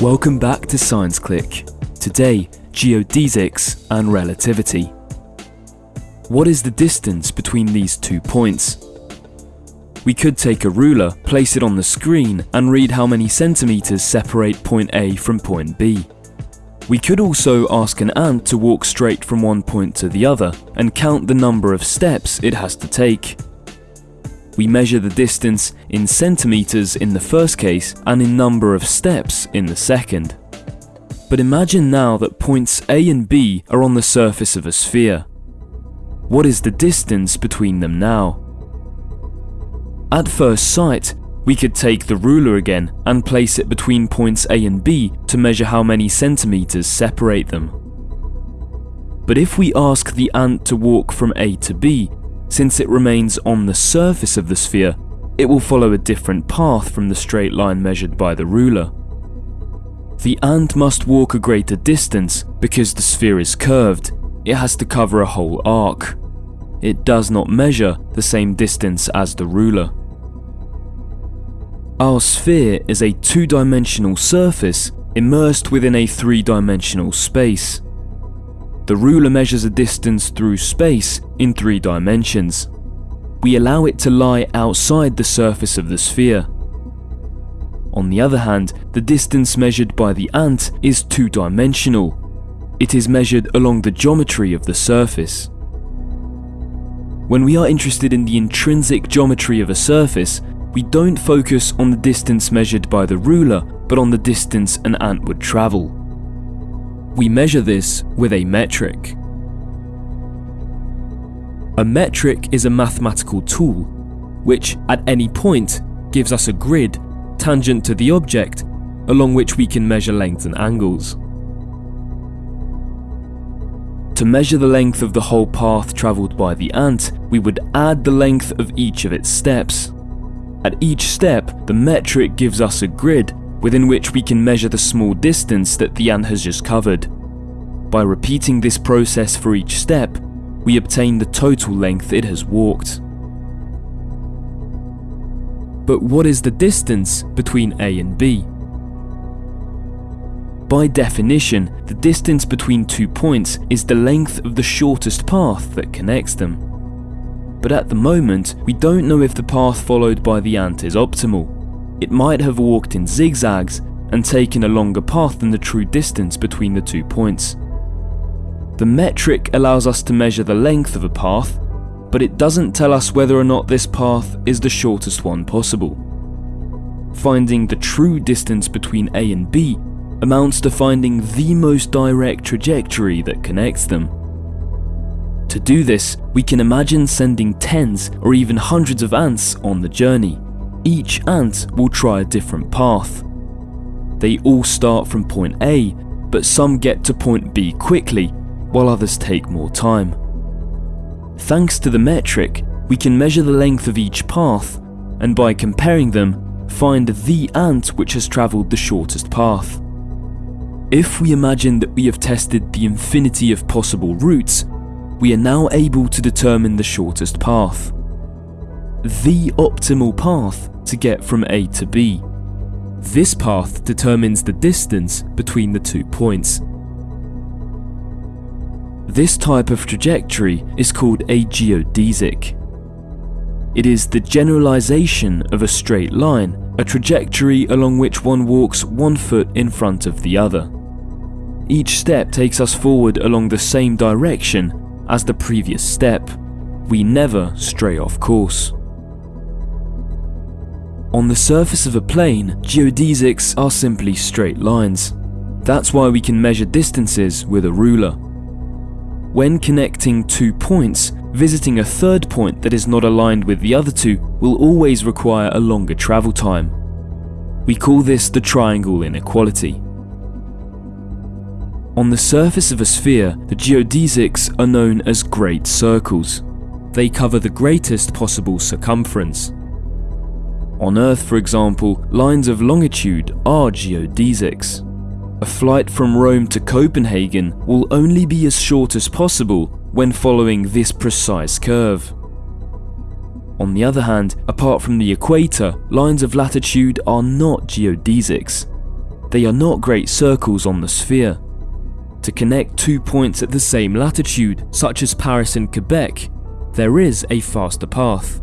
Welcome back to ScienceClic. Today, geodesics and relativity. What is the distance between these two points? We could take a ruler, place it on the screen, and read how many centimeters separate point A from point B. We could also ask an ant to walk straight from one point to the other and count the number of steps it has to take. We measure the distance in centimeters in the first case and in number of steps in the second. But imagine now that points A and B are on the surface of a sphere. What is the distance between them now? At first sight, we could take the ruler again and place it between points A and B to measure how many centimeters separate them. But if we ask the ant to walk from A to B, since it remains on the surface of the sphere, it will follow a different path from the straight line measured by the ruler. The ant must walk a greater distance because the sphere is curved, it has to cover a whole arc. It does not measure the same distance as the ruler. Our sphere is a two-dimensional surface immersed within a three-dimensional space. The ruler measures a distance through space in three dimensions. We allow it to lie outside the surface of the sphere. On the other hand, the distance measured by the ant is two-dimensional. It is measured along the geometry of the surface. When we are interested in the intrinsic geometry of a surface, we don't focus on the distance measured by the ruler, but on the distance an ant would travel. We measure this with a metric. A metric is a mathematical tool, which at any point gives us a grid tangent to the object along which we can measure lengths and angles. To measure the length of the whole path travelled by the ant, we would add the length of each of its steps. At each step, the metric gives us a grid within which we can measure the small distance that the ant has just covered. By repeating this process for each step, we obtain the total length it has walked. But what is the distance between A and B? By definition, the distance between two points is the length of the shortest path that connects them but at the moment, we don't know if the path followed by the ant is optimal. It might have walked in zigzags and taken a longer path than the true distance between the two points. The metric allows us to measure the length of a path, but it doesn't tell us whether or not this path is the shortest one possible. Finding the true distance between A and B amounts to finding the most direct trajectory that connects them. To do this, we can imagine sending tens or even hundreds of ants on the journey. Each ant will try a different path. They all start from point A, but some get to point B quickly, while others take more time. Thanks to the metric, we can measure the length of each path, and by comparing them, find the ant which has travelled the shortest path. If we imagine that we have tested the infinity of possible routes, we are now able to determine the shortest path. The optimal path to get from A to B. This path determines the distance between the two points. This type of trajectory is called a geodesic. It is the generalization of a straight line, a trajectory along which one walks one foot in front of the other. Each step takes us forward along the same direction as the previous step, we never stray off course. On the surface of a plane, geodesics are simply straight lines. That's why we can measure distances with a ruler. When connecting two points, visiting a third point that is not aligned with the other two will always require a longer travel time. We call this the triangle inequality. On the surface of a sphere, the geodesics are known as great circles. They cover the greatest possible circumference. On Earth, for example, lines of longitude are geodesics. A flight from Rome to Copenhagen will only be as short as possible when following this precise curve. On the other hand, apart from the equator, lines of latitude are not geodesics. They are not great circles on the sphere. To connect two points at the same latitude, such as Paris and Quebec, there is a faster path.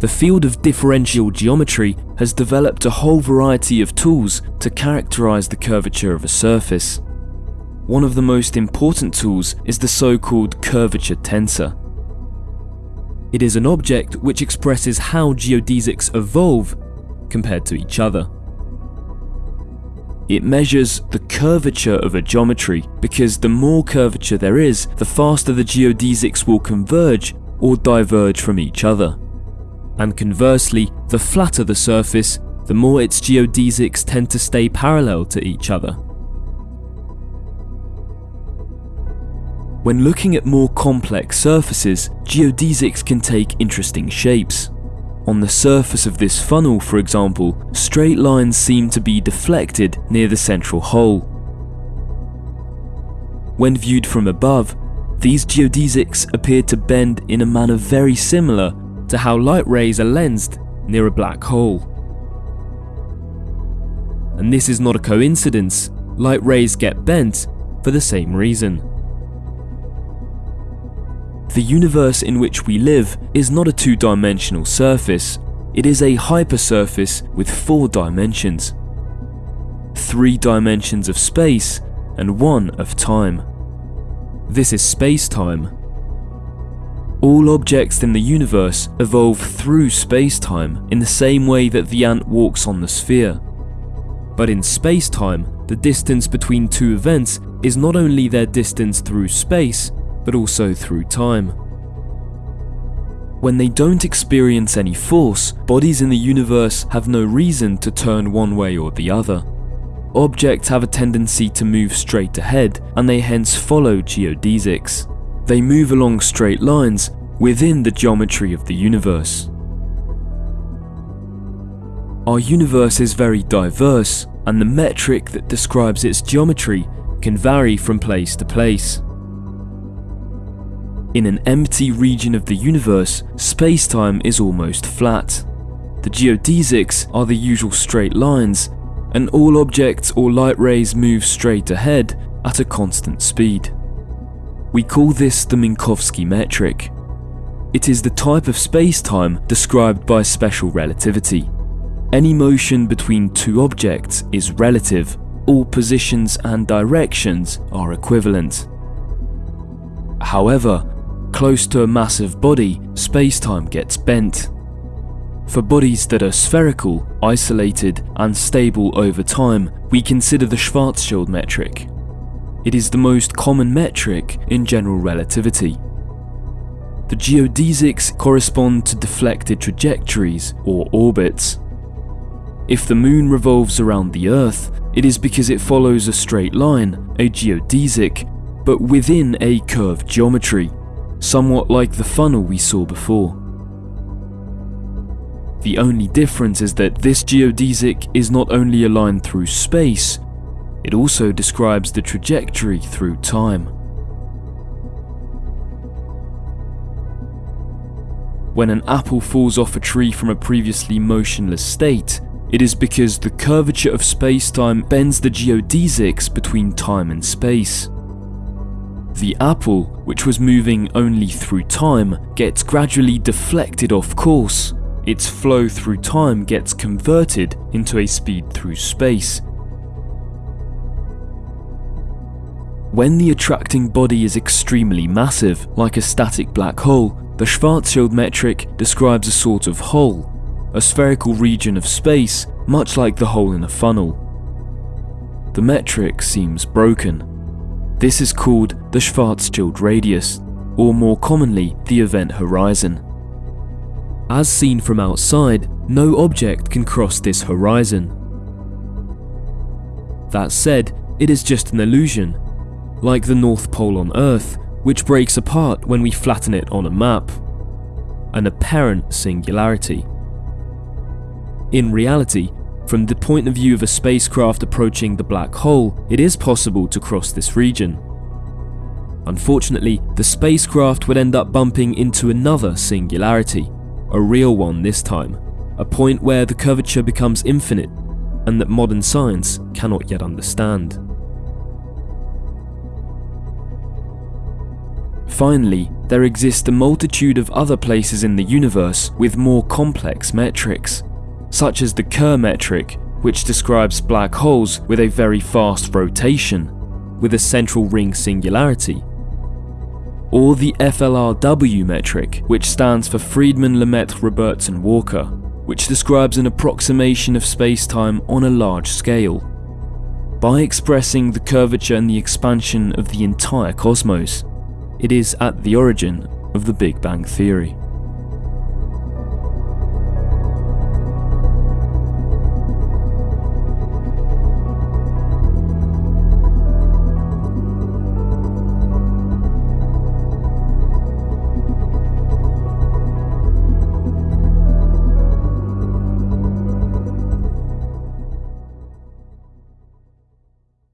The field of differential geometry has developed a whole variety of tools to characterize the curvature of a surface. One of the most important tools is the so-called curvature tensor. It is an object which expresses how geodesics evolve compared to each other. It measures the curvature of a geometry because the more curvature there is, the faster the geodesics will converge or diverge from each other. And conversely, the flatter the surface, the more its geodesics tend to stay parallel to each other. When looking at more complex surfaces, geodesics can take interesting shapes. On the surface of this funnel, for example, straight lines seem to be deflected near the central hole. When viewed from above, these geodesics appear to bend in a manner very similar to how light rays are lensed near a black hole. And this is not a coincidence, light rays get bent for the same reason. The universe in which we live is not a two-dimensional surface, it is a hypersurface with four dimensions. Three dimensions of space and one of time. This is space-time. All objects in the universe evolve through space-time in the same way that the ant walks on the sphere. But in space-time, the distance between two events is not only their distance through space, but also through time. When they don't experience any force, bodies in the universe have no reason to turn one way or the other. Objects have a tendency to move straight ahead, and they hence follow geodesics. They move along straight lines within the geometry of the universe. Our universe is very diverse, and the metric that describes its geometry can vary from place to place. In an empty region of the universe, space-time is almost flat. The geodesics are the usual straight lines, and all objects or light rays move straight ahead at a constant speed. We call this the Minkowski metric. It is the type of space-time described by special relativity. Any motion between two objects is relative, all positions and directions are equivalent. However, Close to a massive body, space-time gets bent. For bodies that are spherical, isolated, and stable over time, we consider the Schwarzschild metric. It is the most common metric in general relativity. The geodesics correspond to deflected trajectories or orbits. If the moon revolves around the Earth, it is because it follows a straight line, a geodesic, but within a curved geometry somewhat like the funnel we saw before. The only difference is that this geodesic is not only a line through space, it also describes the trajectory through time. When an apple falls off a tree from a previously motionless state, it is because the curvature of space-time bends the geodesics between time and space. The apple, which was moving only through time, gets gradually deflected off course. Its flow through time gets converted into a speed through space. When the attracting body is extremely massive, like a static black hole, the Schwarzschild metric describes a sort of hole, a spherical region of space, much like the hole in a funnel. The metric seems broken. This is called the Schwarzschild radius, or more commonly, the event horizon. As seen from outside, no object can cross this horizon. That said, it is just an illusion, like the North Pole on Earth, which breaks apart when we flatten it on a map. An apparent singularity. In reality, from the point of view of a spacecraft approaching the black hole, it is possible to cross this region. Unfortunately, the spacecraft would end up bumping into another singularity, a real one this time, a point where the curvature becomes infinite and that modern science cannot yet understand. Finally, there exist a multitude of other places in the universe with more complex metrics, such as the Kerr metric, which describes black holes with a very fast rotation, with a central ring singularity, or the FLRW metric, which stands for Friedmann, Lemaitre, Robertson, Walker, which describes an approximation of spacetime on a large scale. By expressing the curvature and the expansion of the entire cosmos, it is at the origin of the Big Bang Theory.